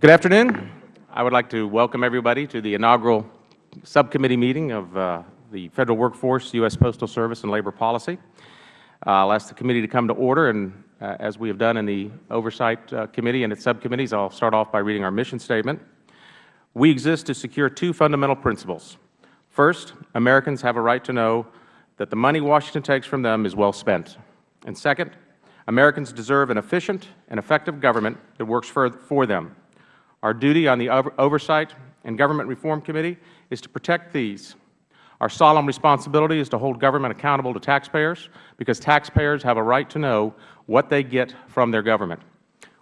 Good afternoon. I would like to welcome everybody to the inaugural subcommittee meeting of uh, the Federal Workforce, U.S. Postal Service, and Labor Policy. Uh, I will ask the committee to come to order, and uh, as we have done in the Oversight uh, Committee and its subcommittees, I will start off by reading our mission statement. We exist to secure two fundamental principles. First, Americans have a right to know that the money Washington takes from them is well spent. And second, Americans deserve an efficient and effective government that works for, for them. Our duty on the Oversight and Government Reform Committee is to protect these. Our solemn responsibility is to hold government accountable to taxpayers because taxpayers have a right to know what they get from their government.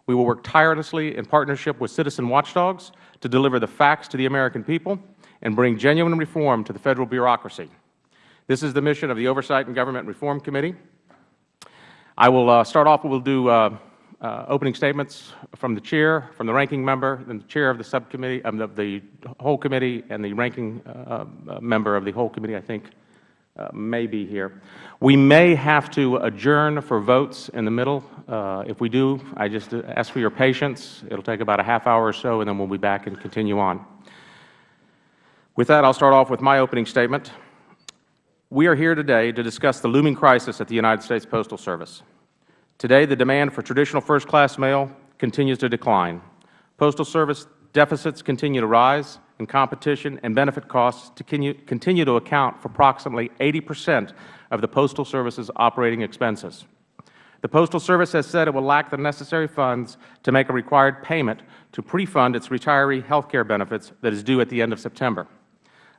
We will work tirelessly in partnership with citizen watchdogs to deliver the facts to the American people and bring genuine reform to the Federal bureaucracy. This is the mission of the Oversight and Government Reform Committee. I will uh, start off, we will do uh, uh, opening statements from the Chair, from the Ranking Member, then the Chair of the subcommittee, um, the, the, whole committee, and the Ranking uh, uh, Member of the whole committee, I think, uh, may be here. We may have to adjourn for votes in the middle. if we do, I just ask for your patience. It will take about a half hour or so, and then we will be back and continue on. With that, I will start off with my opening statement. We are here today to discuss the looming crisis at the United States Postal Service. Today, the demand for traditional first-class mail continues to decline. Postal Service deficits continue to rise, and competition and benefit costs continue to account for approximately 80 percent of the Postal Service's operating expenses. The Postal Service has said it will lack the necessary funds to make a required payment to pre-fund its retiree health care benefits that is due at the end of September.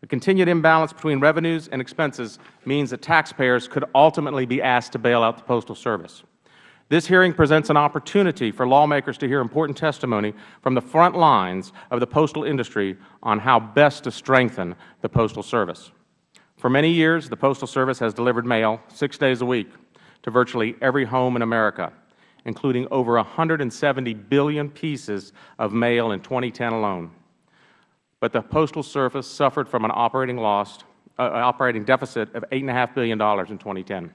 A continued imbalance between revenues and expenses means that taxpayers could ultimately be asked to bail out the Postal Service. This hearing presents an opportunity for lawmakers to hear important testimony from the front lines of the postal industry on how best to strengthen the Postal Service. For many years, the Postal Service has delivered mail six days a week to virtually every home in America, including over 170 billion pieces of mail in 2010 alone. But the Postal Service suffered from an operating loss, uh, operating deficit of $8.5 billion in 2010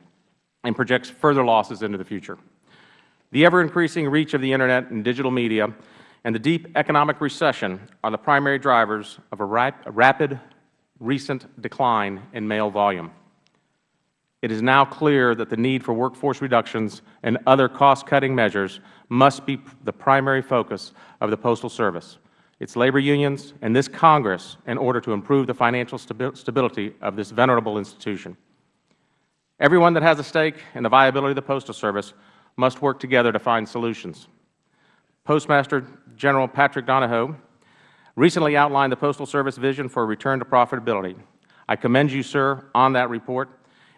and projects further losses into the future. The ever-increasing reach of the Internet and digital media and the deep economic recession are the primary drivers of a, rap a rapid recent decline in mail volume. It is now clear that the need for workforce reductions and other cost-cutting measures must be the primary focus of the Postal Service, its labor unions, and this Congress in order to improve the financial stability of this venerable institution. Everyone that has a stake in the viability of the Postal Service must work together to find solutions. Postmaster General Patrick Donahoe recently outlined the Postal Service vision for a return to profitability. I commend you, sir, on that report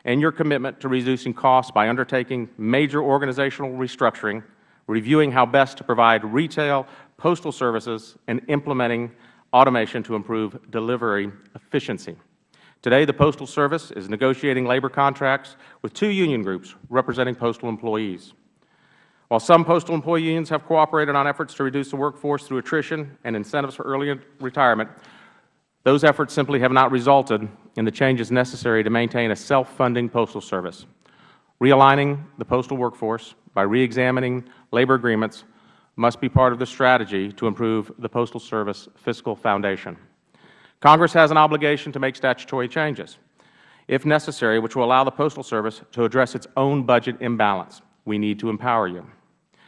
and your commitment to reducing costs by undertaking major organizational restructuring, reviewing how best to provide retail postal services, and implementing automation to improve delivery efficiency. Today, the Postal Service is negotiating labor contracts with two union groups representing postal employees. While some postal employee unions have cooperated on efforts to reduce the workforce through attrition and incentives for early retirement, those efforts simply have not resulted in the changes necessary to maintain a self-funding postal service. Realigning the postal workforce by reexamining labor agreements must be part of the strategy to improve the Postal Service fiscal foundation. Congress has an obligation to make statutory changes, if necessary, which will allow the Postal Service to address its own budget imbalance. We need to empower you.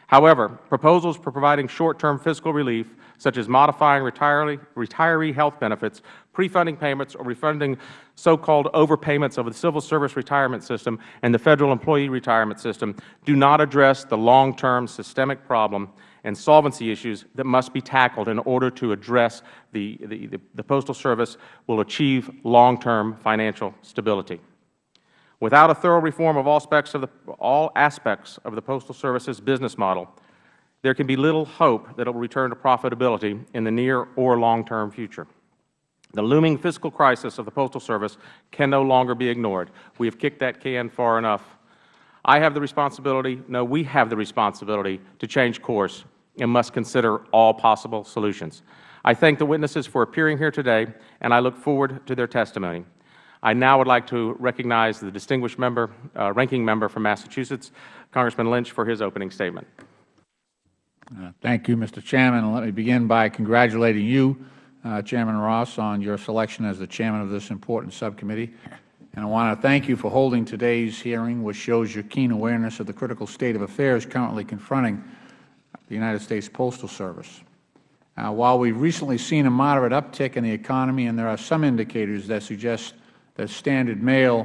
However, proposals for providing short-term fiscal relief, such as modifying retiree, health benefits, pre-funding payments, or refunding so-called overpayments of the Civil Service Retirement System and the Federal Employee Retirement System, do not address the long-term systemic problem and solvency issues that must be tackled in order to address the, the, the, the Postal Service will achieve long-term financial stability. Without a thorough reform of all aspects of the, all aspects of the Postal Service's business model, there can be little hope that it will return to profitability in the near or long-term future. The looming fiscal crisis of the Postal Service can no longer be ignored. We have kicked that can far enough. I have the responsibility, no, we have the responsibility to change course and must consider all possible solutions. I thank the witnesses for appearing here today, and I look forward to their testimony. I now would like to recognize the distinguished member, uh, ranking member from Massachusetts, Congressman Lynch, for his opening statement. Uh, Thank you, Mr. Chairman. Let me begin by congratulating you, uh, Chairman Ross, on your selection as the Chairman of this important subcommittee. And I want to thank you for holding today's hearing, which shows your keen awareness of the critical state of affairs currently confronting the United States Postal Service. Uh, while we have recently seen a moderate uptick in the economy, and there are some indicators that suggest that standard mail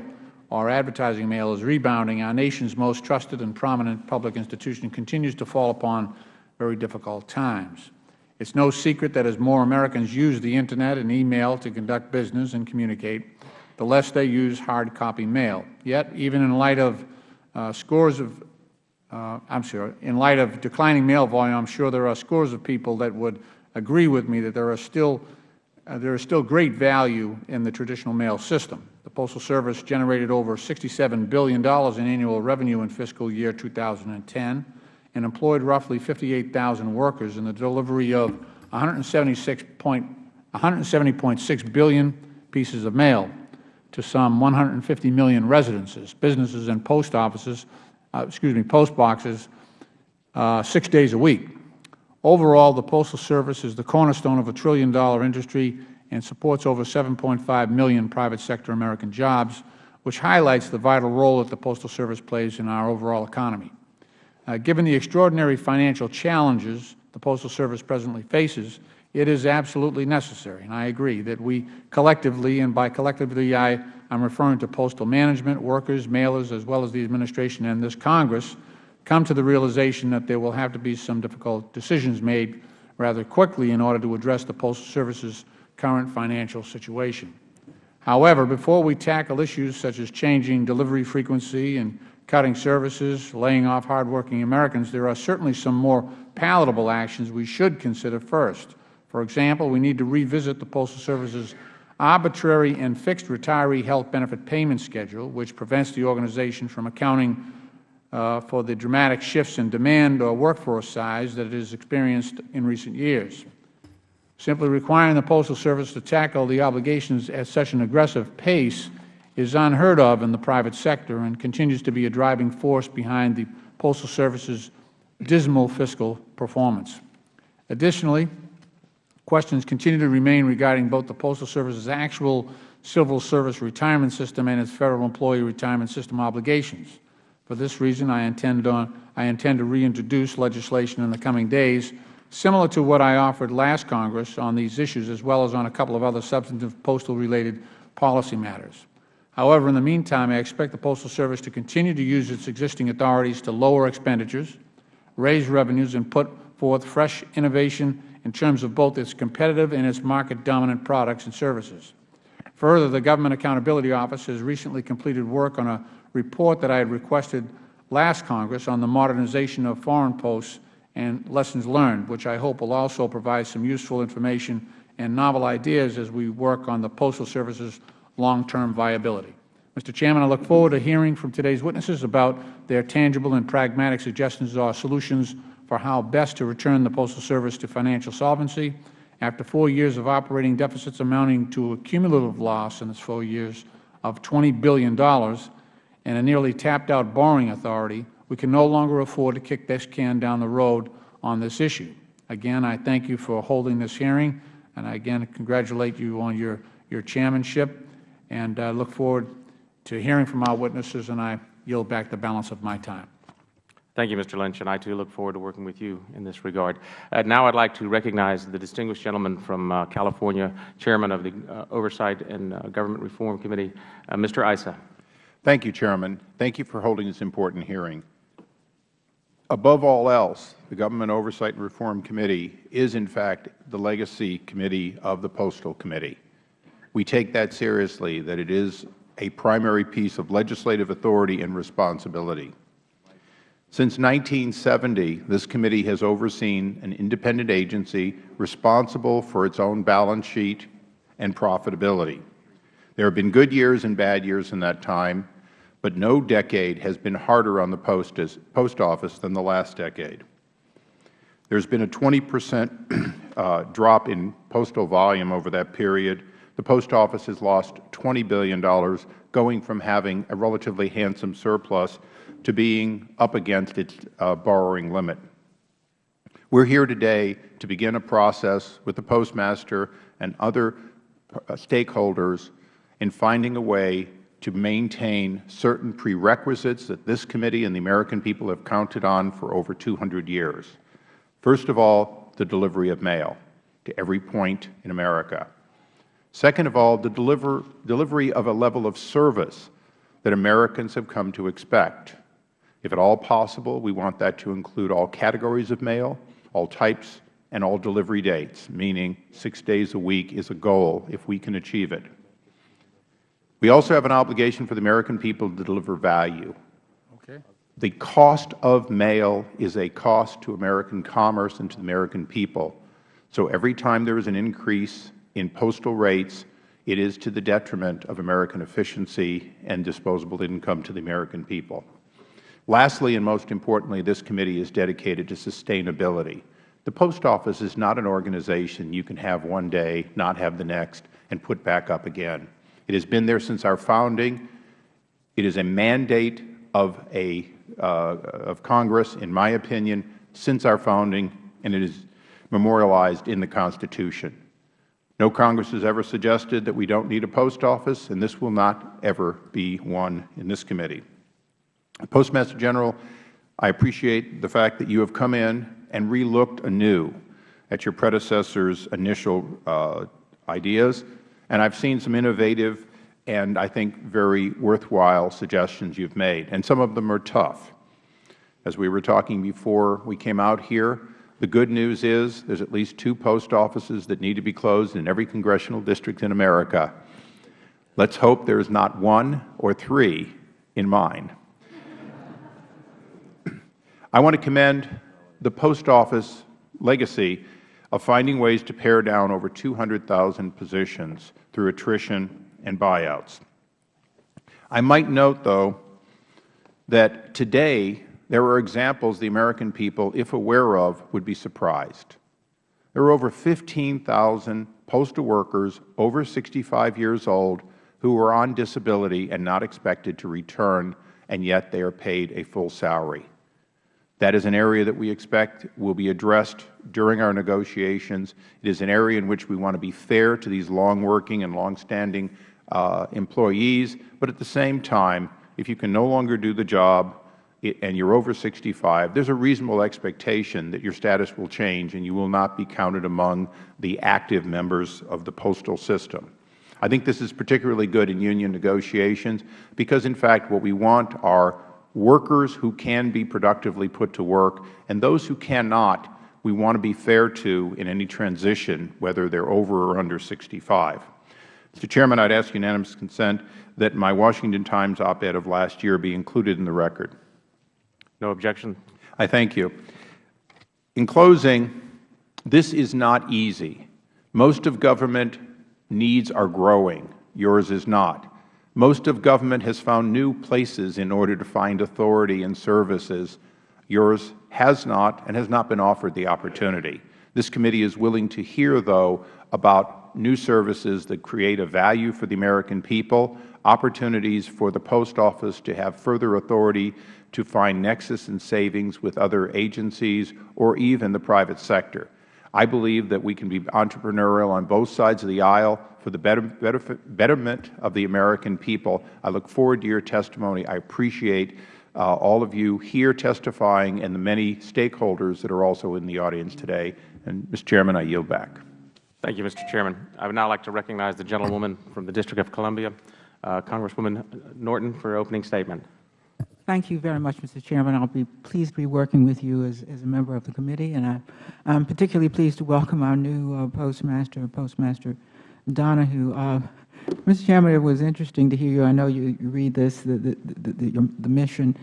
or advertising mail is rebounding, our nation's most trusted and prominent public institution continues to fall upon very difficult times. It is no secret that as more Americans use the Internet and email to conduct business and communicate, the less they use hard copy mail. Yet, even in light of uh, scores of uh, I'm sure, in light of declining mail volume, I'm sure there are scores of people that would agree with me that there are still uh, there is still great value in the traditional mail system. The Postal Service generated over $67 billion in annual revenue in fiscal year 2010 and employed roughly 58,000 workers in the delivery of 170.6 billion pieces of mail to some 150 million residences, businesses, and post offices, uh, excuse me, post boxes uh, six days a week. Overall, the Postal Service is the cornerstone of a trillion-dollar industry and supports over 7.5 million private sector American jobs, which highlights the vital role that the Postal Service plays in our overall economy. Uh, given the extraordinary financial challenges the Postal Service presently faces, it is absolutely necessary, and I agree, that we collectively, and by collectively I am referring to postal management, workers, mailers, as well as the Administration and this Congress, come to the realization that there will have to be some difficult decisions made rather quickly in order to address the Postal Service's current financial situation. However, before we tackle issues such as changing delivery frequency and cutting services, laying off hardworking Americans, there are certainly some more palatable actions we should consider first. For example, we need to revisit the Postal Service's arbitrary and fixed retiree health benefit payment schedule, which prevents the organization from accounting uh, for the dramatic shifts in demand or workforce size that it has experienced in recent years. Simply requiring the Postal Service to tackle the obligations at such an aggressive pace is unheard of in the private sector and continues to be a driving force behind the Postal Service's dismal fiscal performance. Additionally, questions continue to remain regarding both the Postal Service's actual civil service retirement system and its Federal Employee Retirement System obligations. For this reason, I intend, on, I intend to reintroduce legislation in the coming days similar to what I offered last Congress on these issues, as well as on a couple of other substantive postal-related policy matters. However, in the meantime, I expect the Postal Service to continue to use its existing authorities to lower expenditures, raise revenues, and put forth fresh innovation in terms of both its competitive and its market-dominant products and services. Further, the Government Accountability Office has recently completed work on a report that I had requested last Congress on the modernization of foreign posts and lessons learned, which I hope will also provide some useful information and novel ideas as we work on the Postal Service's long-term viability. Mr. Chairman, I look forward to hearing from today's witnesses about their tangible and pragmatic suggestions or solutions for how best to return the Postal Service to financial solvency after four years of operating deficits amounting to a cumulative loss in those four years of $20 billion and a nearly tapped-out borrowing authority, we can no longer afford to kick this can down the road on this issue. Again, I thank you for holding this hearing, and I again congratulate you on your, your chairmanship, and I look forward to hearing from our witnesses, and I yield back the balance of my time. Thank you, Mr. Lynch, and I too look forward to working with you in this regard. Uh, now I would like to recognize the distinguished gentleman from uh, California, Chairman of the uh, Oversight and uh, Government Reform Committee, uh, Mr. Issa. Thank you, Chairman. Thank you for holding this important hearing. Above all else, the Government Oversight and Reform Committee is, in fact, the legacy committee of the Postal Committee. We take that seriously, that it is a primary piece of legislative authority and responsibility. Since 1970, this committee has overseen an independent agency responsible for its own balance sheet and profitability. There have been good years and bad years in that time, but no decade has been harder on the post, office than the last decade. There has been a 20 percent uh, drop in postal volume over that period. The Post Office has lost $20 billion, going from having a relatively handsome surplus to being up against its uh, borrowing limit. We are here today to begin a process with the Postmaster and other uh, stakeholders in finding a way to maintain certain prerequisites that this committee and the American people have counted on for over 200 years. First of all, the delivery of mail to every point in America. Second of all, the deliver, delivery of a level of service that Americans have come to expect. If at all possible, we want that to include all categories of mail, all types, and all delivery dates, meaning six days a week is a goal if we can achieve it. We also have an obligation for the American people to deliver value. Okay. The cost of mail is a cost to American commerce and to the American people. So every time there is an increase in postal rates, it is to the detriment of American efficiency and disposable income to the American people. Lastly, and most importantly, this committee is dedicated to sustainability. The Post Office is not an organization you can have one day, not have the next, and put back up again. It has been there since our founding. It is a mandate of, a, uh, of Congress, in my opinion, since our founding, and it is memorialized in the Constitution. No Congress has ever suggested that we don't need a post office, and this will not ever be one in this committee. Postmaster General, I appreciate the fact that you have come in and relooked anew at your predecessor's initial uh, ideas, and I have seen some innovative and I think very worthwhile suggestions you have made, and some of them are tough. As we were talking before we came out here, the good news is there is at least two post offices that need to be closed in every congressional district in America. Let's hope there is not one or three in mine. I want to commend the Post Office legacy of finding ways to pare down over 200,000 positions through attrition and buyouts. I might note, though, that today there are examples the American people, if aware of, would be surprised. There are over 15,000 postal workers over 65 years old who are on disability and not expected to return, and yet they are paid a full salary. That is an area that we expect will be addressed during our negotiations. It is an area in which we want to be fair to these long-working and long-standing uh, employees, but at the same time, if you can no longer do the job and you are over 65, there is a reasonable expectation that your status will change and you will not be counted among the active members of the postal system. I think this is particularly good in union negotiations because, in fact, what we want are workers who can be productively put to work, and those who cannot, we want to be fair to in any transition, whether they are over or under 65. Mr. Chairman, I would ask unanimous consent that my Washington Times op-ed of last year be included in the record. No objection. I thank you. In closing, this is not easy. Most of government needs are growing. Yours is not. Most of government has found new places in order to find authority and services. Yours has not and has not been offered the opportunity. This committee is willing to hear, though, about new services that create a value for the American people, opportunities for the Post Office to have further authority to find nexus and savings with other agencies or even the private sector. I believe that we can be entrepreneurial on both sides of the aisle for the betterment of the American people. I look forward to your testimony. I appreciate uh, all of you here testifying and the many stakeholders that are also in the audience today. And, Mr. Chairman, I yield back. Thank you, Mr. Chairman. I would now like to recognize the gentlewoman from the District of Columbia, uh, Congresswoman Norton, for her opening statement. Thank you very much, Mr. Chairman. I'll be pleased to be working with you as, as a member of the committee, and I, I'm particularly pleased to welcome our new uh, Postmaster, Postmaster Donahoe. Uh, Mr. Chairman, it was interesting to hear you. I know you, you read this, the, the, the, the, mission,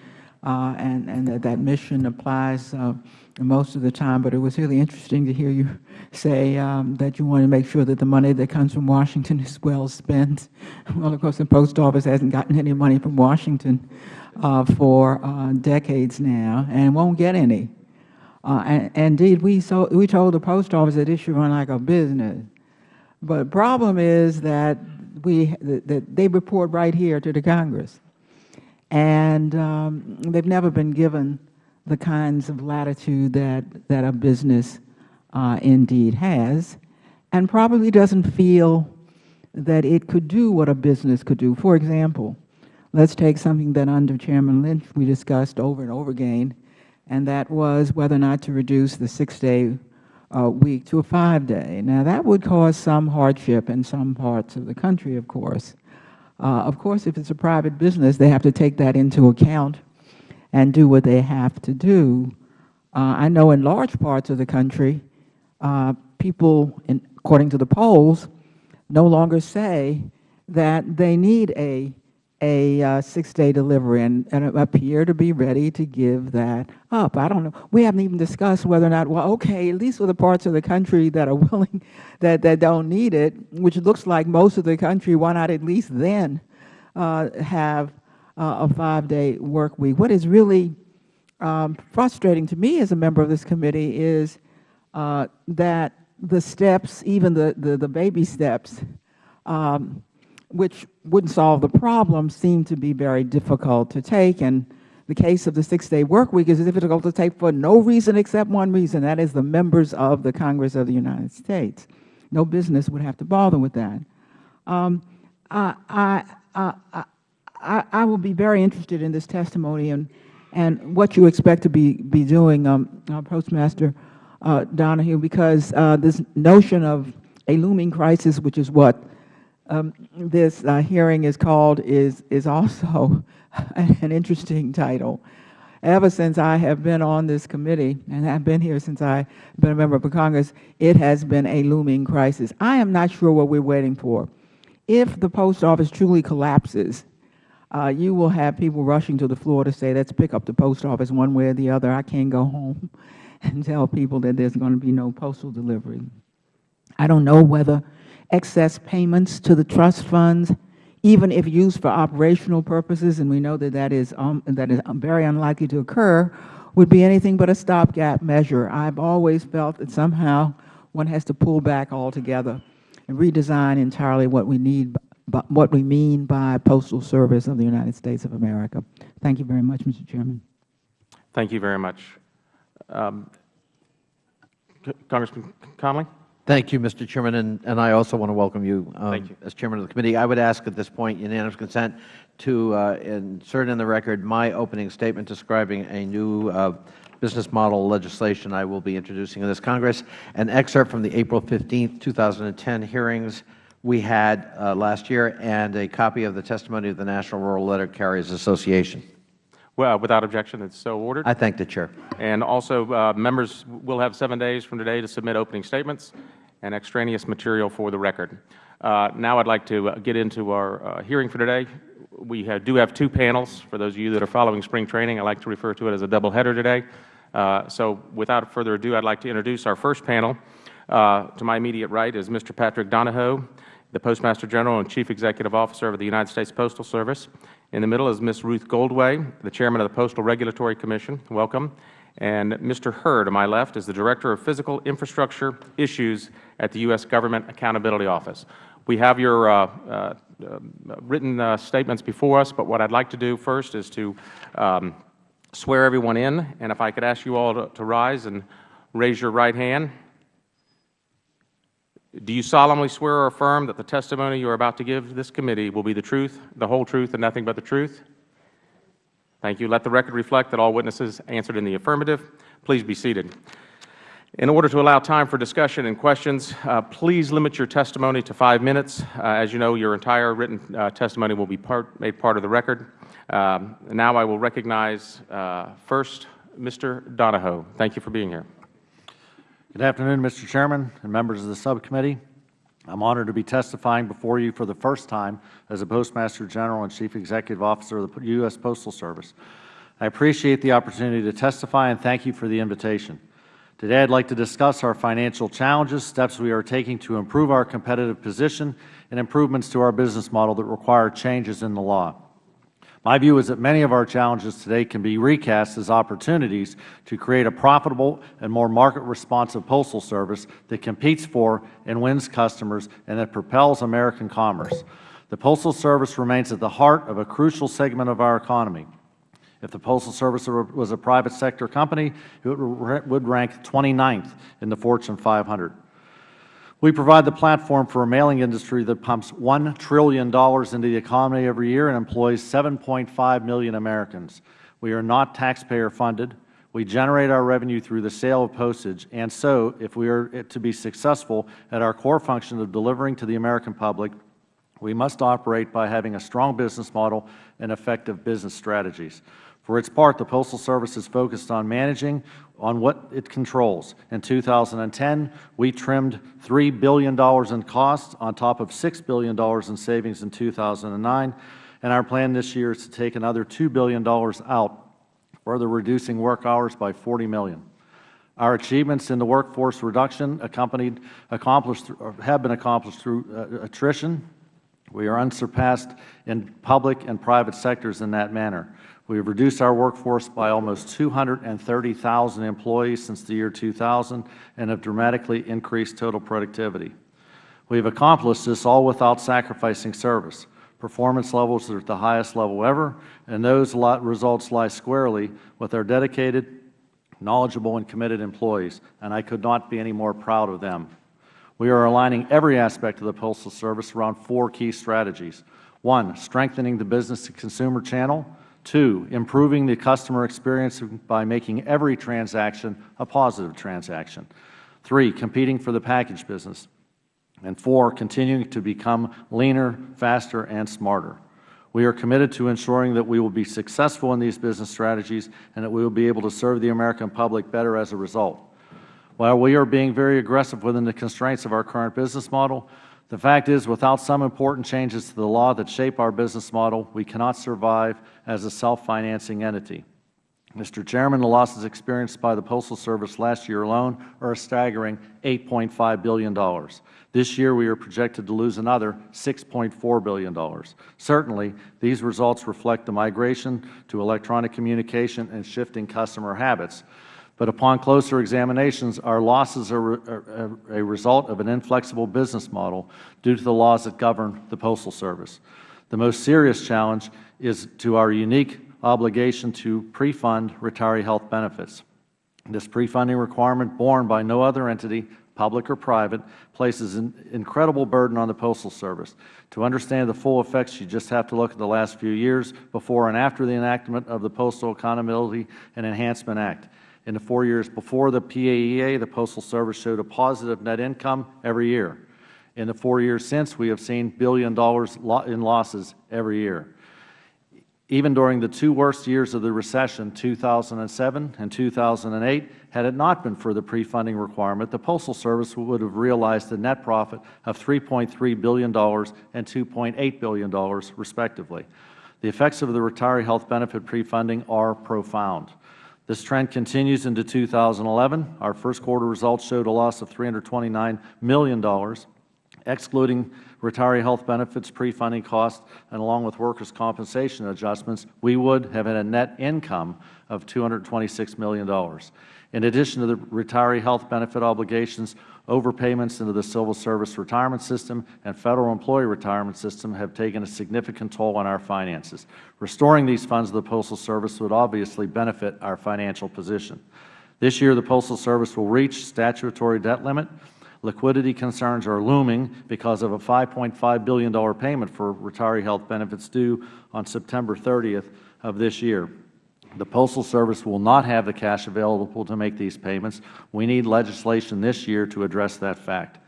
and, and that, that mission applies uh, most of the time, but it was really interesting to hear you say um, that you want to make sure that the money that comes from Washington is well spent. Well, of course, the Post Office hasn't gotten any money from Washington uh, for uh, decades now and won't get any. Uh, and, indeed, we, we told the Post Office that it should run like a business. But the problem is that, we, that they report right here to the Congress. And um, they've never been given the kinds of latitude that, that a business uh, indeed has, and probably doesn't feel that it could do what a business could do. For example, let's take something that under Chairman Lynch we discussed over and over again, and that was whether or not to reduce the six-day uh, week to a five-day. Now, that would cause some hardship in some parts of the country, of course. Uh, of course, if it's a private business, they have to take that into account and do what they have to do. Uh, I know in large parts of the country, uh, people, in, according to the polls, no longer say that they need a a uh, six-day delivery and, and appear to be ready to give that up. I don't know. We haven't even discussed whether or not, well, okay, at least for the parts of the country that are willing, that, that don't need it, which looks like most of the country, why not at least then uh, have uh, a five-day work week? What is really um, frustrating to me as a member of this committee is uh, that the steps, even the, the, the baby steps, um, which wouldn't solve the problem, seem to be very difficult to take. And the case of the six-day work week is difficult to take for no reason except one reason. That is the members of the Congress of the United States. No business would have to bother with that. Um, I, I, I, I, will be very interested in this testimony and, and what you expect to be, be doing, um, uh, Postmaster uh, Donahoe, because uh, this notion of a looming crisis, which is what um, this uh, hearing is called, is, is also an interesting title. Ever since I have been on this committee, and I've been here since I've been a member of Congress, it has been a looming crisis. I am not sure what we are waiting for. If the post office truly collapses, uh, you will have people rushing to the floor to say, let's pick up the post office one way or the other. I can't go home and tell people that there's going to be no postal delivery. I don't know whether excess payments to the trust funds, even if used for operational purposes, and we know that that is, um, that is very unlikely to occur, would be anything but a stopgap measure. I've always felt that somehow one has to pull back altogether and redesign entirely what we need, what we mean by Postal Service of the United States of America. Thank you very much, Mr. Chairman. Thank you very much. Um, Congressman Connolly? Thank you, Mr. Chairman, and, and I also want to welcome you, um, you, as Chairman of the committee. I would ask at this point unanimous consent to uh, insert in the record my opening statement describing a new uh, business model legislation I will be introducing in this Congress, an excerpt from the April 15, 2010 hearings we had uh, last year, and a copy of the testimony of the National Rural Letter Carriers Association. Well, without objection, it's so ordered. I thank the Chair. And also, uh, members will have seven days from today to submit opening statements and extraneous material for the record. Uh, now I would like to uh, get into our uh, hearing for today. We have, do have two panels. For those of you that are following spring training, I like to refer to it as a double header today. Uh, so without further ado, I would like to introduce our first panel. Uh, to my immediate right is Mr. Patrick Donahoe, the Postmaster General and Chief Executive Officer of the United States Postal Service. In the middle is Ms. Ruth Goldway, the Chairman of the Postal Regulatory Commission. Welcome. And Mr. Herr, to my left, is the Director of Physical Infrastructure Issues at the U.S. Government Accountability Office. We have your uh, uh, written uh, statements before us, but what I would like to do first is to um, swear everyone in. And if I could ask you all to, to rise and raise your right hand. Do you solemnly swear or affirm that the testimony you are about to give this committee will be the truth, the whole truth, and nothing but the truth? Thank you. Let the record reflect that all witnesses answered in the affirmative. Please be seated. In order to allow time for discussion and questions, uh, please limit your testimony to five minutes. Uh, as you know, your entire written uh, testimony will be part, made part of the record. Um, now I will recognize uh, first Mr. Donahoe. Thank you for being here. Good afternoon, Mr. Chairman and members of the subcommittee. I am honored to be testifying before you for the first time as a Postmaster General and Chief Executive Officer of the U.S. Postal Service. I appreciate the opportunity to testify and thank you for the invitation. Today I would like to discuss our financial challenges, steps we are taking to improve our competitive position, and improvements to our business model that require changes in the law. My view is that many of our challenges today can be recast as opportunities to create a profitable and more market-responsive postal service that competes for and wins customers and that propels American commerce. The Postal Service remains at the heart of a crucial segment of our economy. If the Postal Service was a private sector company, it would rank 29th in the Fortune 500. We provide the platform for a mailing industry that pumps $1 trillion into the economy every year and employs 7.5 million Americans. We are not taxpayer funded. We generate our revenue through the sale of postage, and so if we are to be successful at our core function of delivering to the American public, we must operate by having a strong business model and effective business strategies. For its part, the Postal Service is focused on managing on what it controls. In 2010, we trimmed $3 billion in costs on top of $6 billion in savings in 2009, and our plan this year is to take another $2 billion out further reducing work hours by 40 million. Our achievements in the workforce reduction accompanied, accomplished, have been accomplished through uh, attrition. We are unsurpassed in public and private sectors in that manner. We have reduced our workforce by almost 230,000 employees since the year 2000 and have dramatically increased total productivity. We have accomplished this all without sacrificing service. Performance levels are at the highest level ever, and those results lie squarely with our dedicated, knowledgeable, and committed employees, and I could not be any more proud of them. We are aligning every aspect of the Postal Service around four key strategies. One, strengthening the business-to-consumer channel. Two, improving the customer experience by making every transaction a positive transaction. Three, competing for the package business. And four, continuing to become leaner, faster, and smarter. We are committed to ensuring that we will be successful in these business strategies and that we will be able to serve the American public better as a result. While we are being very aggressive within the constraints of our current business model, the fact is without some important changes to the law that shape our business model, we cannot survive as a self-financing entity. Mr. Chairman, the losses experienced by the Postal Service last year alone are a staggering $8.5 billion. This year we are projected to lose another $6.4 billion. Certainly, these results reflect the migration to electronic communication and shifting customer habits. But upon closer examinations, our losses are a result of an inflexible business model due to the laws that govern the Postal Service. The most serious challenge is to our unique obligation to pre-fund retiree health benefits. This pre-funding requirement, borne by no other entity, public or private, places an incredible burden on the Postal Service. To understand the full effects, you just have to look at the last few years before and after the enactment of the Postal Accountability and Enhancement Act. In the four years before the PAEA, the Postal Service showed a positive net income every year. In the four years since, we have seen billion dollars in losses every year. Even during the two worst years of the recession, 2007 and 2008, had it not been for the pre-funding requirement, the Postal Service would have realized a net profit of $3.3 billion and $2.8 billion, respectively. The effects of the retiree health benefit pre-funding are profound. This trend continues into 2011. Our first quarter results showed a loss of $329 million, excluding retiree health benefits, pre-funding costs, and along with workers' compensation adjustments, we would have had a net income of $226 million. In addition to the retiree health benefit obligations, overpayments into the Civil Service retirement system and Federal employee retirement system have taken a significant toll on our finances. Restoring these funds to the Postal Service would obviously benefit our financial position. This year, the Postal Service will reach statutory debt limit liquidity concerns are looming because of a $5.5 billion payment for retiree health benefits due on September 30th of this year. The Postal Service will not have the cash available to make these payments. We need legislation this year to address that fact.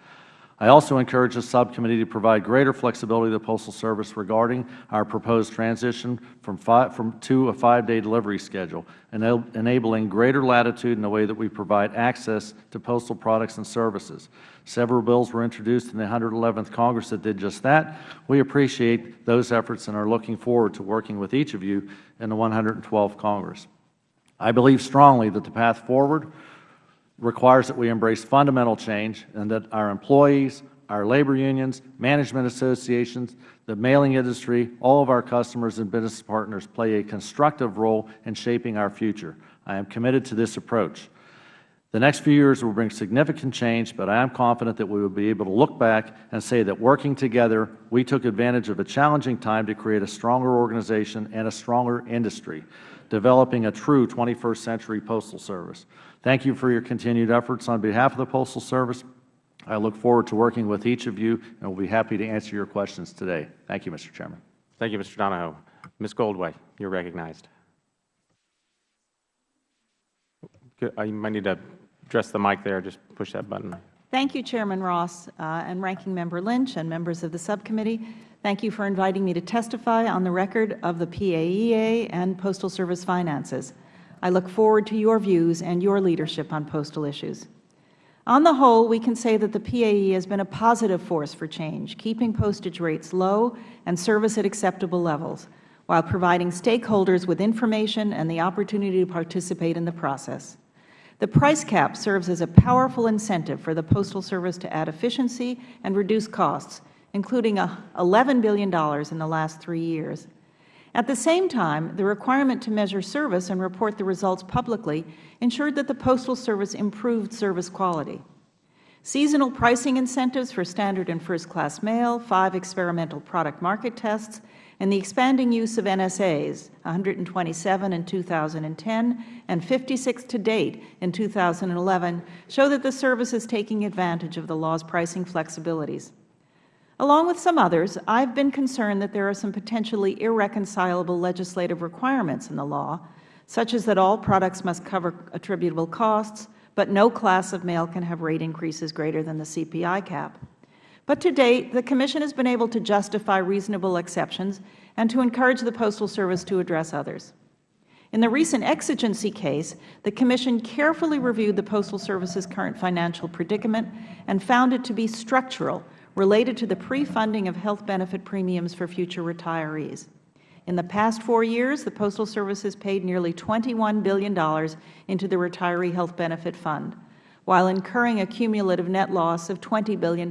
I also encourage the subcommittee to provide greater flexibility to the Postal Service regarding our proposed transition from, five, from to a five-day delivery schedule, enabling greater latitude in the way that we provide access to postal products and services. Several bills were introduced in the 111th Congress that did just that. We appreciate those efforts and are looking forward to working with each of you in the 112th Congress. I believe strongly that the path forward requires that we embrace fundamental change and that our employees, our labor unions, management associations, the mailing industry, all of our customers and business partners play a constructive role in shaping our future. I am committed to this approach. The next few years will bring significant change, but I am confident that we will be able to look back and say that working together, we took advantage of a challenging time to create a stronger organization and a stronger industry. developing a true 21st century postal service. Thank you for your continued efforts on behalf of the Postal Service. I look forward to working with each of you and will be happy to answer your questions today. Thank you, Mr. Chairman. Thank you, Mr. Donahoe. Ms. Goldway, you are recognized. Uh, might need to address the mic there. Just push that button. Thank you, Chairman Ross uh, and Ranking Member Lynch and members of the subcommittee. Thank you for inviting me to testify on the record of the PAEA and Postal Service finances. I look forward to your views and your leadership on postal issues. On the whole, we can say that the PAE has been a positive force for change, keeping postage rates low and service at acceptable levels, while providing stakeholders with information and the opportunity to participate in the process. The price cap serves as a powerful incentive for the Postal Service to add efficiency and reduce costs, including uh, $11 billion in the last three years. At the same time, the requirement to measure service and report the results publicly ensured that the Postal Service improved service quality. Seasonal pricing incentives for standard and first-class mail, five experimental product market tests, and the expanding use of NSAs, 127 in 2010 and 56 to date in 2011, show that the service is taking advantage of the law's pricing flexibilities. Along with some others, I have been concerned that there are some potentially irreconcilable legislative requirements in the law, such as that all products must cover attributable costs, but no class of mail can have rate increases greater than the CPI cap. But to date, the Commission has been able to justify reasonable exceptions and to encourage the Postal Service to address others. In the recent exigency case, the Commission carefully reviewed the Postal Service's current financial predicament and found it to be structural, related to the pre-funding of health benefit premiums for future retirees. In the past four years, the Postal Service has paid nearly $21 billion into the Retiree Health Benefit Fund while incurring a cumulative net loss of $20 billion.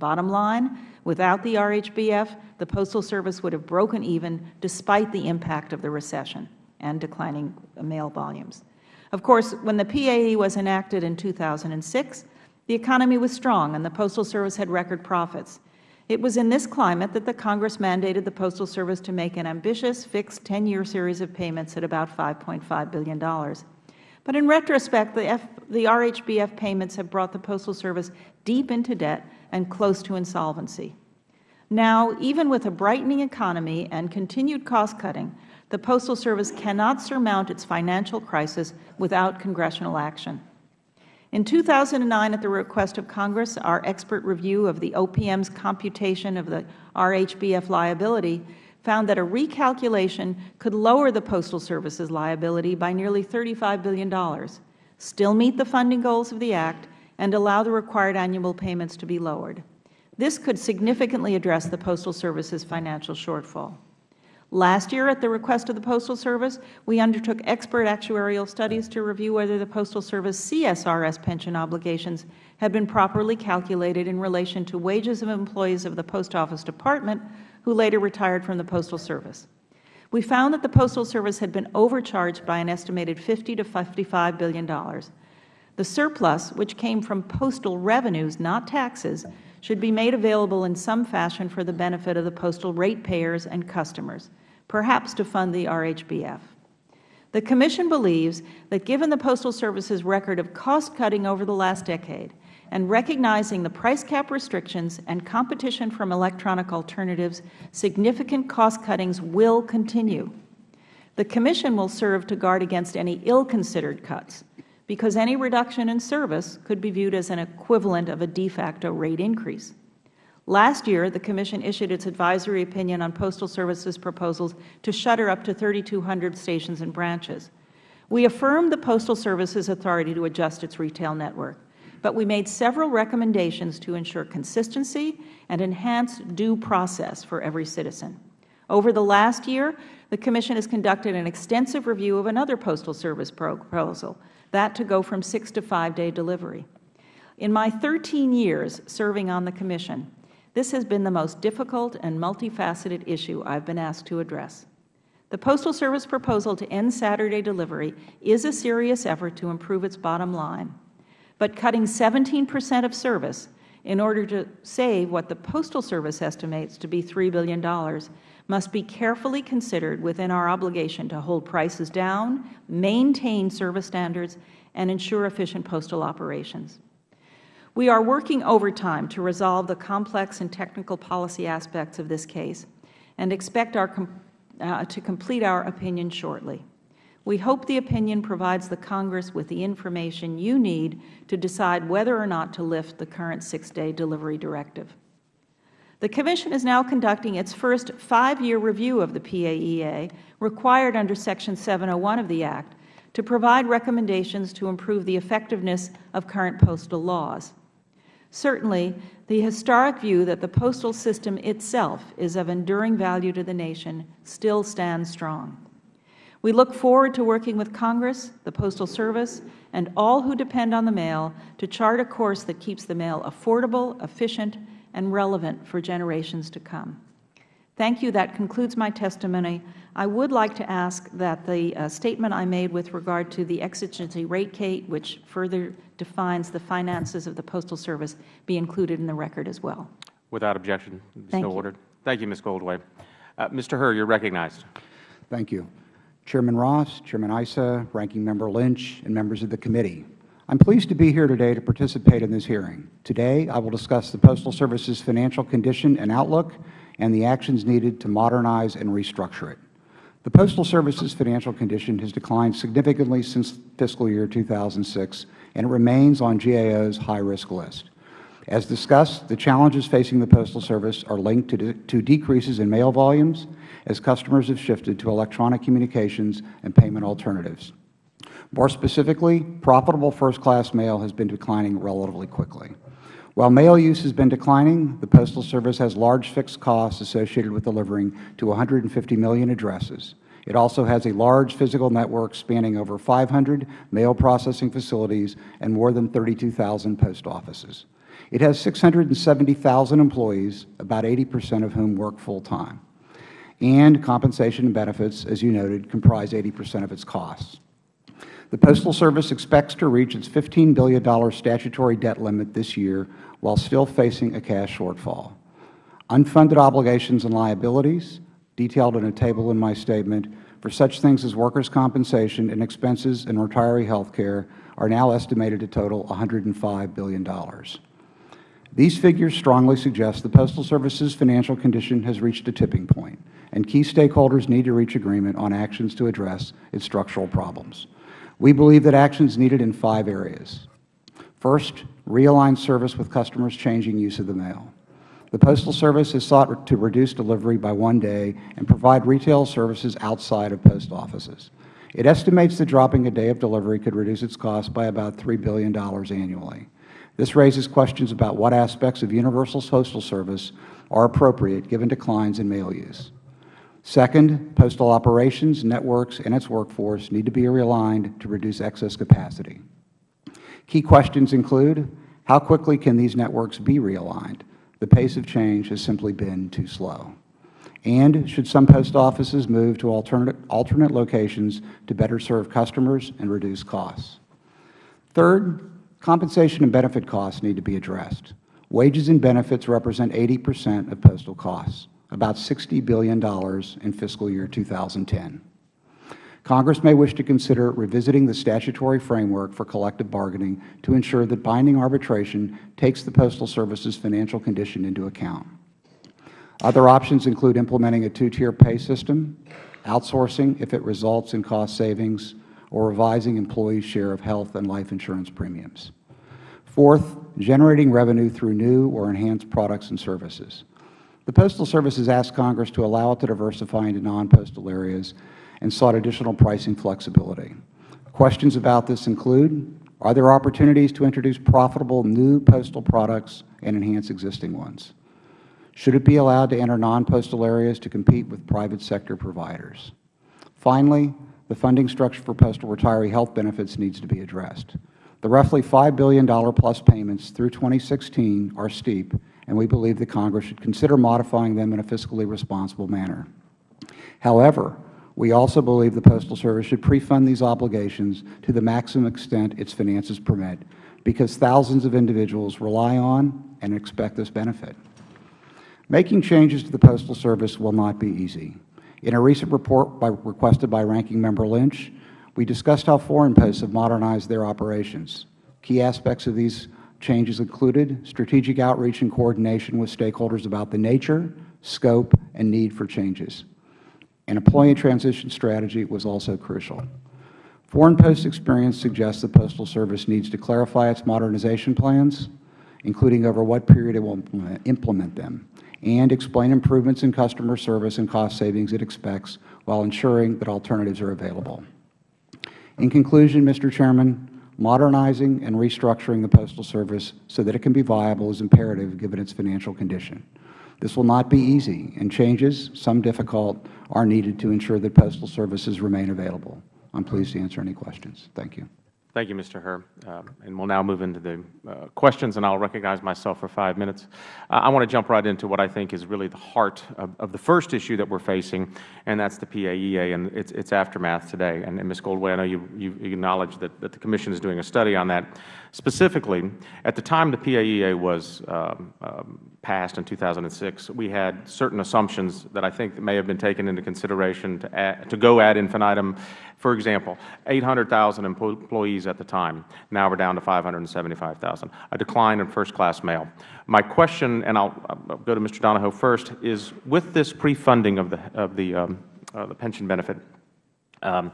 Bottom line, without the RHBF, the Postal Service would have broken even despite the impact of the recession and declining mail volumes. Of course, when the PAE was enacted in 2006, the economy was strong and the Postal Service had record profits. It was in this climate that the Congress mandated the Postal Service to make an ambitious, fixed 10-year series of payments at about $5.5 billion. But in retrospect, the, F, the RHBF payments have brought the Postal Service deep into debt and close to insolvency. Now, even with a brightening economy and continued cost-cutting, the Postal Service cannot surmount its financial crisis without congressional action. In 2009, at the request of Congress, our expert review of the OPM's computation of the RHBF liability found that a recalculation could lower the Postal Service's liability by nearly $35 billion, still meet the funding goals of the Act, and allow the required annual payments to be lowered. This could significantly address the Postal Service's financial shortfall. Last year, at the request of the Postal Service, we undertook expert actuarial studies to review whether the Postal Service CSRS pension obligations had been properly calculated in relation to wages of employees of the Post Office Department who later retired from the Postal Service. We found that the Postal Service had been overcharged by an estimated 50 to $55 billion. The surplus, which came from postal revenues, not taxes, should be made available in some fashion for the benefit of the postal ratepayers and customers, perhaps to fund the RHBF. The Commission believes that given the Postal Service's record of cost-cutting over the last decade, and recognizing the price cap restrictions and competition from electronic alternatives, significant cost cuttings will continue. The Commission will serve to guard against any ill-considered cuts, because any reduction in service could be viewed as an equivalent of a de facto rate increase. Last year, the Commission issued its advisory opinion on Postal Service's proposals to shutter up to 3,200 stations and branches. We affirmed the Postal Service's authority to adjust its retail network but we made several recommendations to ensure consistency and enhance due process for every citizen. Over the last year, the Commission has conducted an extensive review of another Postal Service proposal, that to go from six to five-day delivery. In my 13 years serving on the Commission, this has been the most difficult and multifaceted issue I have been asked to address. The Postal Service proposal to end Saturday delivery is a serious effort to improve its bottom line but cutting 17 percent of service in order to save what the Postal Service estimates to be $3 billion must be carefully considered within our obligation to hold prices down, maintain service standards, and ensure efficient postal operations. We are working overtime to resolve the complex and technical policy aspects of this case and expect our uh, to complete our opinion shortly. We hope the opinion provides the Congress with the information you need to decide whether or not to lift the current six-day delivery directive. The Commission is now conducting its first five-year review of the PAEA, required under Section 701 of the Act, to provide recommendations to improve the effectiveness of current postal laws. Certainly, the historic view that the postal system itself is of enduring value to the nation still stands strong. We look forward to working with Congress, the Postal Service, and all who depend on the mail to chart a course that keeps the mail affordable, efficient, and relevant for generations to come. Thank you. That concludes my testimony. I would like to ask that the uh, statement I made with regard to the exigency rate Kate, which further defines the finances of the Postal Service, be included in the record as well. Without objection, Thank so you. ordered. Thank you, Ms. Goldway. Uh, Mr. Herr, you are recognized. Thank you. Chairman Ross, Chairman Issa, Ranking Member Lynch, and members of the committee. I am pleased to be here today to participate in this hearing. Today, I will discuss the Postal Service's financial condition and outlook and the actions needed to modernize and restructure it. The Postal Service's financial condition has declined significantly since fiscal year 2006, and it remains on GAO's high-risk list. As discussed, the challenges facing the Postal Service are linked to, de to decreases in mail volumes as customers have shifted to electronic communications and payment alternatives. More specifically, profitable first-class mail has been declining relatively quickly. While mail use has been declining, the Postal Service has large fixed costs associated with delivering to 150 million addresses. It also has a large physical network spanning over 500 mail processing facilities and more than 32,000 post offices. It has 670,000 employees, about 80 percent of whom work full-time. And compensation and benefits, as you noted, comprise 80 percent of its costs. The Postal Service expects to reach its $15 billion statutory debt limit this year while still facing a cash shortfall. Unfunded obligations and liabilities, detailed in a table in my statement, for such things as workers' compensation and expenses in retiree health care are now estimated to total $105 billion. These figures strongly suggest the Postal Service's financial condition has reached a tipping point, and key stakeholders need to reach agreement on actions to address its structural problems. We believe that actions needed in five areas. First, realign service with customers' changing use of the mail. The Postal Service has sought to reduce delivery by one day and provide retail services outside of post offices. It estimates that dropping a day of delivery could reduce its cost by about $3 billion annually. This raises questions about what aspects of universal postal service are appropriate given declines in mail use. Second, postal operations, networks, and its workforce need to be realigned to reduce excess capacity. Key questions include, how quickly can these networks be realigned? The pace of change has simply been too slow. And should some post offices move to alternate, alternate locations to better serve customers and reduce costs? Third, compensation and benefit costs need to be addressed. Wages and benefits represent 80 percent of postal costs, about $60 billion in fiscal year 2010. Congress may wish to consider revisiting the statutory framework for collective bargaining to ensure that binding arbitration takes the Postal Service's financial condition into account. Other options include implementing a two-tier pay system, outsourcing if it results in cost savings, or revising employees' share of health and life insurance premiums. Fourth, generating revenue through new or enhanced products and services. The Postal Service has asked Congress to allow it to diversify into non-postal areas and sought additional pricing flexibility. Questions about this include, are there opportunities to introduce profitable new postal products and enhance existing ones? Should it be allowed to enter non-postal areas to compete with private sector providers? Finally, the funding structure for postal retiree health benefits needs to be addressed. The roughly $5 billion plus payments through 2016 are steep, and we believe that Congress should consider modifying them in a fiscally responsible manner. However, we also believe the Postal Service should pre-fund these obligations to the maximum extent its finances permit, because thousands of individuals rely on and expect this benefit. Making changes to the Postal Service will not be easy. In a recent report by, requested by Ranking Member Lynch, we discussed how foreign posts have modernized their operations. Key aspects of these changes included strategic outreach and coordination with stakeholders about the nature, scope, and need for changes. An employee transition strategy was also crucial. Foreign Post experience suggests the Postal Service needs to clarify its modernization plans, including over what period it will implement them, and explain improvements in customer service and cost savings it expects while ensuring that alternatives are available. In conclusion, Mr. Chairman, modernizing and restructuring the Postal Service so that it can be viable is imperative given its financial condition. This will not be easy, and changes, some difficult, are needed to ensure that Postal Services remain available. I am pleased to answer any questions. Thank you. Thank you, Mr. Herr. Uh, and we'll now move into the uh, questions, and I'll recognize myself for five minutes. Uh, I want to jump right into what I think is really the heart of, of, the first issue that we're facing, and that's the PAEA and its, its aftermath today. And, and Ms. Goldway, I know you, you that, that the Commission is doing a study on that. Specifically, at the time the PAEA was um, um, passed in 2006, we had certain assumptions that I think may have been taken into consideration to, add, to go ad infinitum. For example, 800,000 employees at the time. Now we are down to 575,000, a decline in first-class mail. My question, and I'll, I'll, go to Mr. Donahoe first, is with this pre-funding of the, of the, um, uh, the pension benefit, um,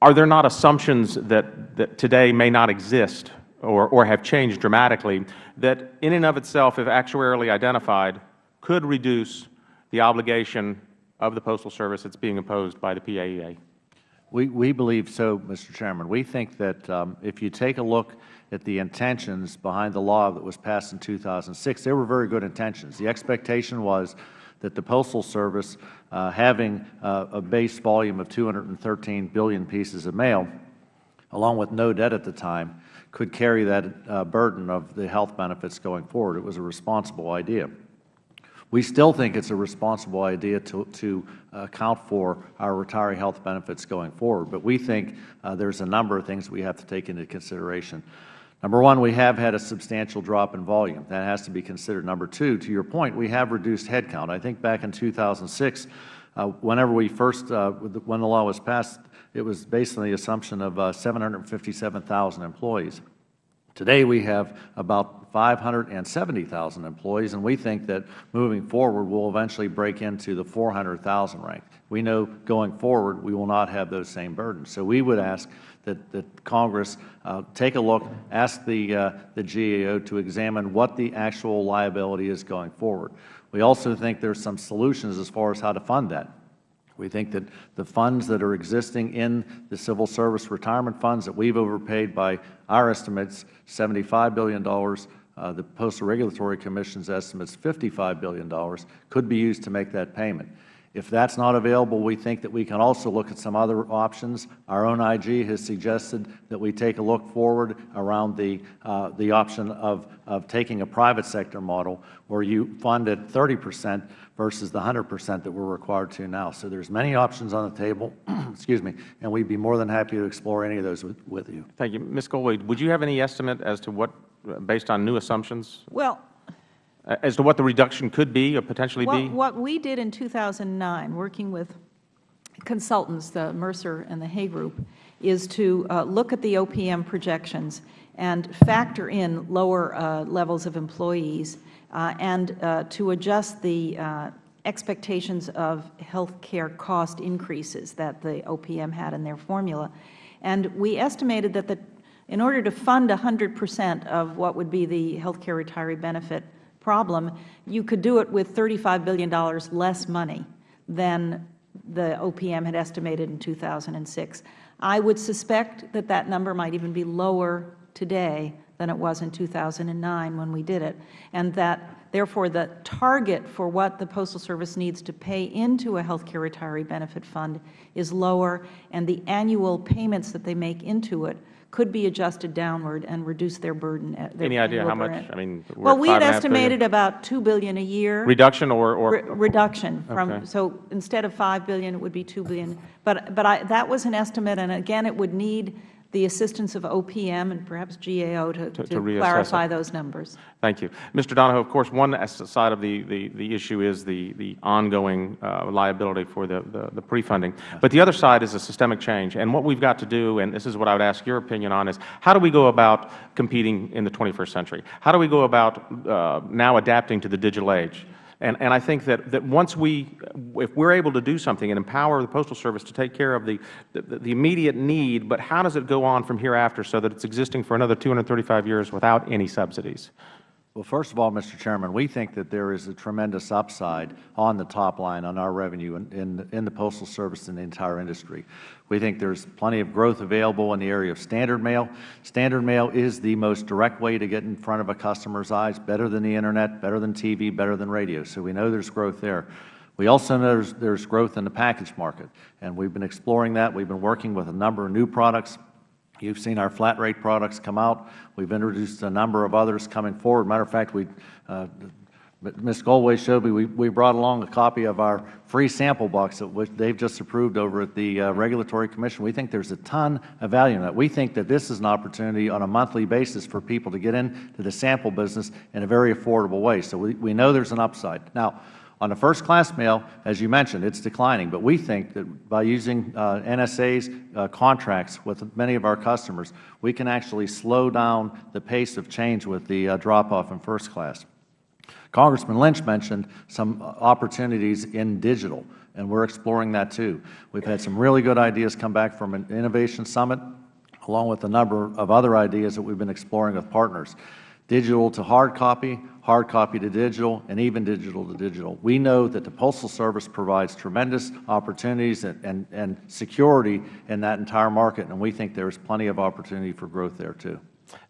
are there not assumptions that, that today may not exist or, or have changed dramatically that in and of itself, if actuarially identified, could reduce the obligation of the Postal Service that is being imposed by the PAEA? We, we believe so, Mr. Chairman. We think that um, if you take a look at the intentions behind the law that was passed in 2006, they were very good intentions. The expectation was that the Postal Service, uh, having uh, a base volume of 213 billion pieces of mail, along with no debt at the time, could carry that uh, burden of the health benefits going forward. It was a responsible idea. We still think it is a responsible idea to, to account for our retiree health benefits going forward, but we think uh, there is a number of things we have to take into consideration. Number one, we have had a substantial drop in volume. That has to be considered. Number two, to your point, we have reduced headcount. I think back in 2006, uh, whenever we first, uh, when the law was passed, it was based on the assumption of uh, 757,000 employees. Today we have about 570,000 employees, and we think that moving forward we will eventually break into the 400,000 rank. We know going forward we will not have those same burdens. So we would ask that, that Congress uh, take a look, ask the, uh, the GAO to examine what the actual liability is going forward. We also think there are some solutions as far as how to fund that. We think that the funds that are existing in the civil service retirement funds that we have overpaid by our estimates, $75 billion, the Postal Regulatory Commission's estimates, $55 billion, could be used to make that payment. If that is not available, we think that we can also look at some other options. Our own IG has suggested that we take a look forward around the, uh, the option of, of taking a private sector model where you fund at 30 percent versus the 100 percent that we are required to now. So there's many options on the table, excuse me, and we'd be more than happy to explore any of those with, with you. Thank you. Ms. Goldway, would you have any estimate as to what, based on new assumptions? Well, as to what the reduction could be or potentially what, be? What we did in 2009, working with consultants, the Mercer and the Hay Group, is to uh, look at the OPM projections and factor in lower uh, levels of employees uh, and uh, to adjust the uh, expectations of health care cost increases that the OPM had in their formula. And we estimated that the, in order to fund 100 percent of what would be the health care retiree benefit problem, you could do it with $35 billion less money than the OPM had estimated in 2006. I would suspect that that number might even be lower today than it was in 2009 when we did it, and that therefore the target for what the Postal Service needs to pay into a health care retiree benefit fund is lower, and the annual payments that they make into it could be adjusted downward and reduce their burden. Uh, their Any idea how much? I mean, well, we had estimated about 2 billion a year. Reduction or? or Re reduction. from okay. So instead of 5 billion, it would be 2 billion. But, but I, that was an estimate, and again, it would need the assistance of OPM and perhaps GAO to, To- to, to clarify it. those numbers. Thank you. Mr. Donahoe, of course, one side of the, the, the issue is the, the ongoing uh, liability for the, the, the pre-funding. But the other side is a systemic change. And what we've got to do, and this is what I would ask your opinion on, is how do we go about competing in the 21st century? How do we go about uh, now adapting to the digital age? And, and I think that, that once we, if we're able to do something and empower the Postal Service to take care of the, the, the immediate need, but how does it go on from hereafter so that it's existing for another 235 years without any subsidies? Well, first of all, Mr. Chairman, we think that there is a tremendous upside on the top line on our revenue in, in, in the Postal Service and the entire industry. We think there is plenty of growth available in the area of standard mail. Standard mail is the most direct way to get in front of a customer's eyes, better than the Internet, better than TV, better than radio. So we know there is growth there. We also know there's, there's growth in the package market, and we've been exploring that. We've been working with a number of new products. You've seen our flat rate products come out. We've introduced a number of others coming forward. Matter of fact, we, uh, Ms. Goldway showed me, we, we brought along a copy of our free sample box that which they've just approved over at the uh, Regulatory Commission. We think there's a ton of value in that. We think that this is an opportunity on a monthly basis for people to get into the sample business in a very affordable way. So we, we know there's an upside. Now, on the first class mail, as you mentioned, it's declining, but we think that by using uh, NSA's uh, contracts with many of our customers, we can actually slow down the pace of change with the uh, drop-off in first class. Congressman Lynch mentioned some opportunities in digital, and we're exploring that too. We've had some really good ideas come back from an Innovation Summit, along with a number of other ideas that we've been exploring with partners. Digital to hard copy, hard copy to digital, and even digital to digital. We know that the Postal Service provides tremendous opportunities and, and, and security in that entire market, and we think there is plenty of opportunity for growth there too.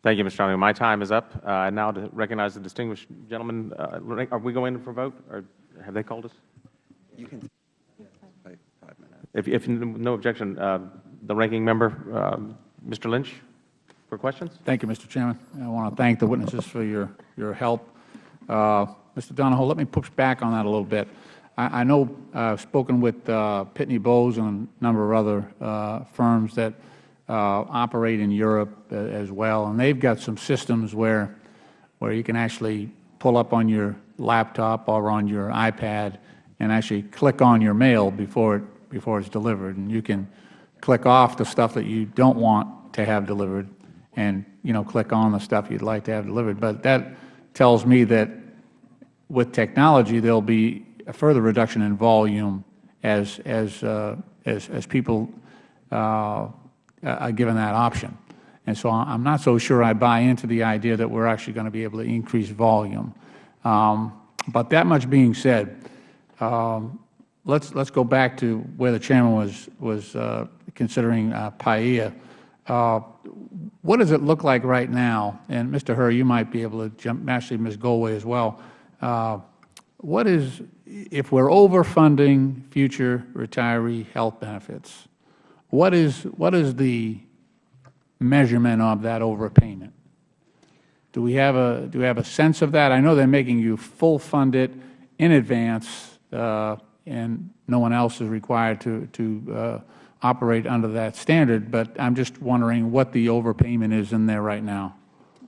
Thank you, Mr. Donahoe. My time is up. Uh, and now to recognize the distinguished gentleman, uh, are we going in for vote, or have they called us? You can, five minutes. If, if no objection, uh, the ranking member, uh, Mr. Lynch, for questions? Thank you, Mr. Chairman. I want to thank the witnesses for your, your help. Uh, Mr. Donahoe, let me push back on that a little bit. I, I know uh, I've spoken with uh, Pitney Bowes and a number of other uh, firms that operate in Europe as well, and they've got some systems where, where you can actually pull up on your laptop or on your iPad and actually click on your mail before, it, before it's delivered. And you can click off the stuff that you don't want to have delivered and, you know, click on the stuff you'd like to have delivered. But that tells me that with technology, there will be a further reduction in volume as, as, uh, as, as people uh, are given that option. And so I'm not so sure I buy into the idea that we're actually going to be able to increase volume. Um, but that much being said, um, let's, let's go back to where the Chairman was, was uh, considering uh, PAEA. Uh, what does it look like right now? And Mr. Herr, you might be able to jump, actually Ms. Goldway as well. Uh, what is, if we're overfunding future retiree health benefits, what is, what is the measurement of that overpayment? Do we have a, do we have a sense of that? I know they're making you full fund it in advance, uh, and no one else is required to, to uh, operate under that standard, but I'm just wondering what the overpayment is in there right now.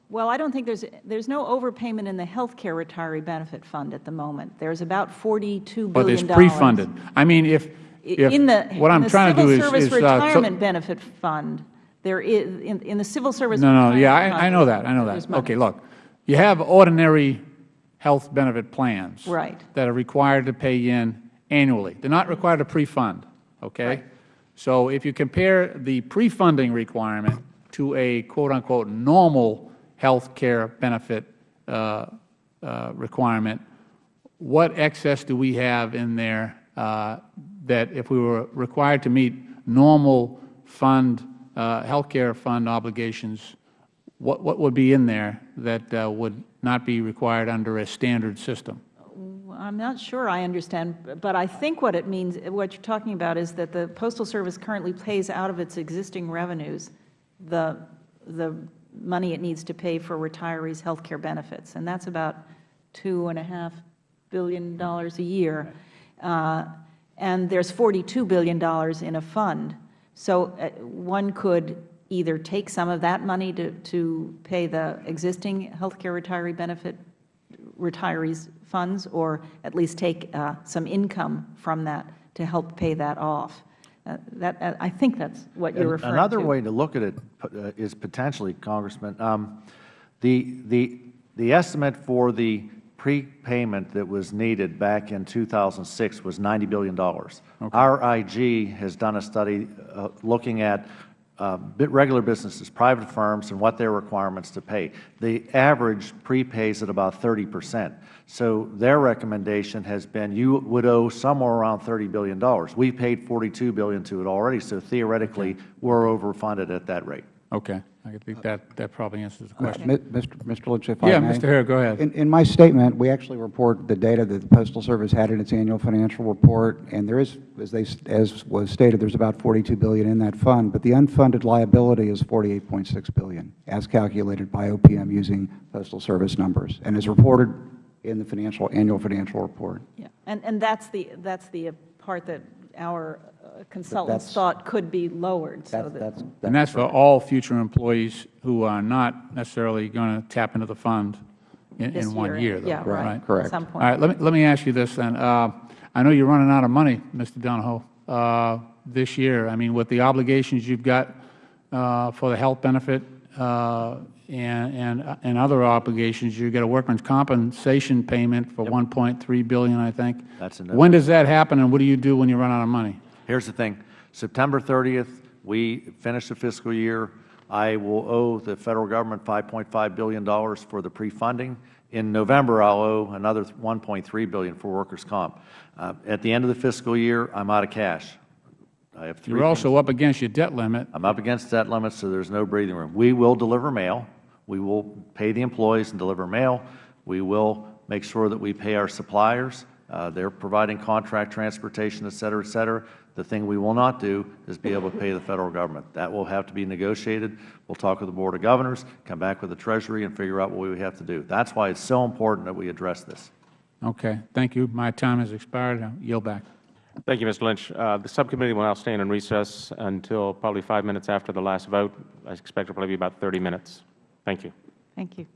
Well, I don't think there's, there's no overpayment in the health care retiree benefit fund at the moment. There's about $42 billion. But it's pre-funded. I mean, if, if, In the, what I'm trying to do Civil is, Service is, uh, so- Retirement Benefit Fund, there is, in, in the Civil Service. No, no, yeah, I, I know that, I know that. Okay, look, you have ordinary health benefit plans. Right. That are required to pay in annually. They're not required to pre-fund, okay? Right. So if you compare the pre-funding requirement to a quote-unquote normal health care benefit uh, uh, requirement, what excess do we have in there uh, that if we were required to meet normal fund, uh, health care fund obligations, what, what would be in there that uh, would not be required under a standard system? I'm not sure I understand, but I think what it means, what you're talking about is that the Postal Service currently pays out of its existing revenues the, the money it needs to pay for retirees' health care benefits, and that's about $2.5 billion a year. Uh, and there's $42 billion in a fund. So uh, one could either take some of that money to, to pay the existing healthcare retiree benefit retirees funds, or at least take uh, some income from that to help pay that off. Uh, That, uh, I think that's what you're referring to. Another way to look at it uh, is potentially, Congressman, um, the, the, the estimate for the prepayment that was needed back in 2006 was $90 billion. Our IG has done a study uh, looking at uh, regular businesses, private firms, and what their requirements to pay. The average prepays at about 30 percent. So their recommendation has been you would owe somewhere around $30 billion. We paid 42 billion to it already, so theoretically, we're overfunded at that rate. Okay. I think that, that probably answers the question. Mi- Mr. Mr. Lynch, if I Yeah. Mr. Herr, go ahead. In, in my statement, we actually report the data that the Postal Service had in its annual financial report, and there is, as they, as was stated, there's about 42 billion in that fund, but the unfunded liability is 48.6 billion, as calculated by OPM using Postal Service numbers, and is reported in the financial, annual financial report. Yeah, and, and that's the, that's the uh, part that our uh, consultants thought could be lowered, so That's, that, that's, And that's for all future employees who are not necessarily going to tap into the fund in, in one year, year, though, yeah, right. right? Correct. at some point. right, let me, let me ask you this then. Uh, I know you're running out of money, Mr. Donahoe, uh, this year. I mean, with the obligations you've got uh, for the health benefit uh, and, and, and other obligations, you get a workman's compensation payment for 1.3 billion, I think. That's in When does that happen, and what do you do when you run out of money? Here's the thing. September 30th, we finish the fiscal year. I will owe the Federal Government $5.5 billion for the pre-funding. In November, I'll owe another 1.3 billion for workers' comp. Uh, At the end of the fiscal year, I'm out of cash. I have three You're also up against your debt limit. I'm up against debt limits, so there's no breathing room. We will deliver mail. We will pay the employees and deliver mail. We will make sure that we pay our suppliers. Uh, They're providing contract transportation, et cetera, et cetera. The thing we will not do is be able to pay the Federal Government. That will have to be negotiated. We'll talk with the Board of Governors, come back with the Treasury, and figure out what we have to do. That's why it's so important that we address this. Okay, thank you. My time has expired. I yield back. Thank you, Mr. Lynch. Uh, The subcommittee will now stand in recess until probably five minutes after the last vote. I expect it will probably be about 30 minutes. Thank you. Thank you.